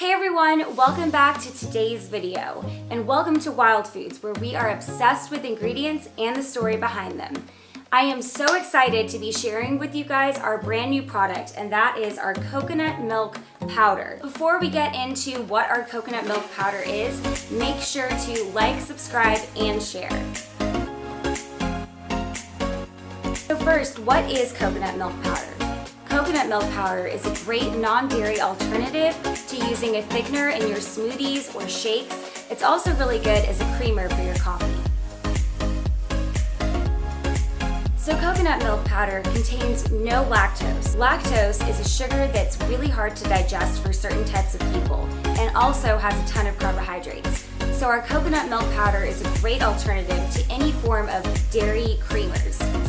Hey everyone, welcome back to today's video and welcome to Wild Foods where we are obsessed with ingredients and the story behind them. I am so excited to be sharing with you guys our brand new product and that is our coconut milk powder. Before we get into what our coconut milk powder is, make sure to like, subscribe, and share. So first, what is coconut milk powder? Coconut milk powder is a great non-dairy alternative to using a thickener in your smoothies or shakes. It's also really good as a creamer for your coffee. So coconut milk powder contains no lactose. Lactose is a sugar that's really hard to digest for certain types of people and also has a ton of carbohydrates. So our coconut milk powder is a great alternative to any form of dairy creamers.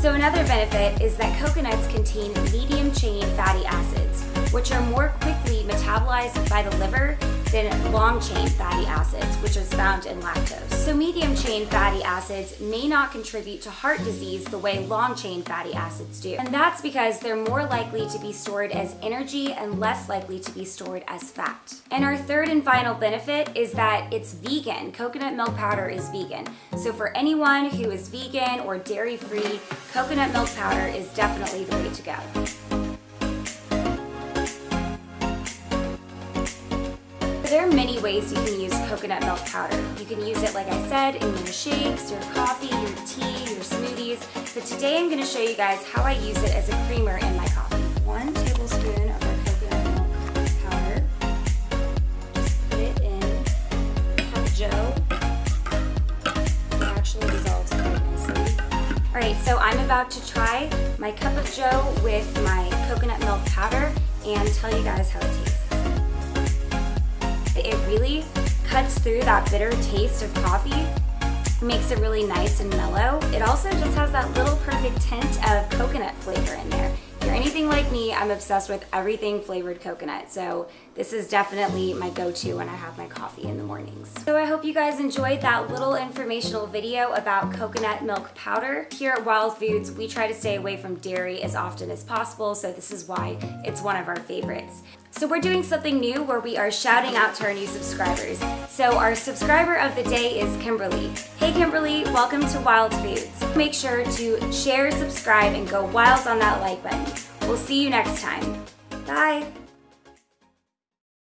So another benefit is that coconuts contain medium chain fatty acids, which are more quickly metabolized by the liver than long chain fatty acids, which is found in lactose. So medium chain fatty acids may not contribute to heart disease the way long chain fatty acids do. And that's because they're more likely to be stored as energy and less likely to be stored as fat. And our third and final benefit is that it's vegan. Coconut milk powder is vegan. So for anyone who is vegan or dairy free, coconut milk powder is definitely the way to go. There are many ways you can use coconut milk powder. You can use it, like I said, in your shakes, your coffee, your tea, your smoothies. But today I'm gonna show you guys how I use it as a creamer in my coffee. One tablespoon of our coconut milk powder. Just put it in cup of joe. It actually dissolves quite nicely. All right, so I'm about to try my cup of joe with my coconut milk powder and tell you guys how it tastes. It really cuts through that bitter taste of coffee, makes it really nice and mellow. It also just has that little perfect tint of coconut flavor in there anything like me, I'm obsessed with everything flavored coconut. So this is definitely my go-to when I have my coffee in the mornings. So I hope you guys enjoyed that little informational video about coconut milk powder. Here at Wild Foods, we try to stay away from dairy as often as possible, so this is why it's one of our favorites. So we're doing something new where we are shouting out to our new subscribers. So our subscriber of the day is Kimberly. Hey Kimberly, welcome to Wild Foods. Make sure to share, subscribe, and go wild on that like button. We'll see you next time. Bye.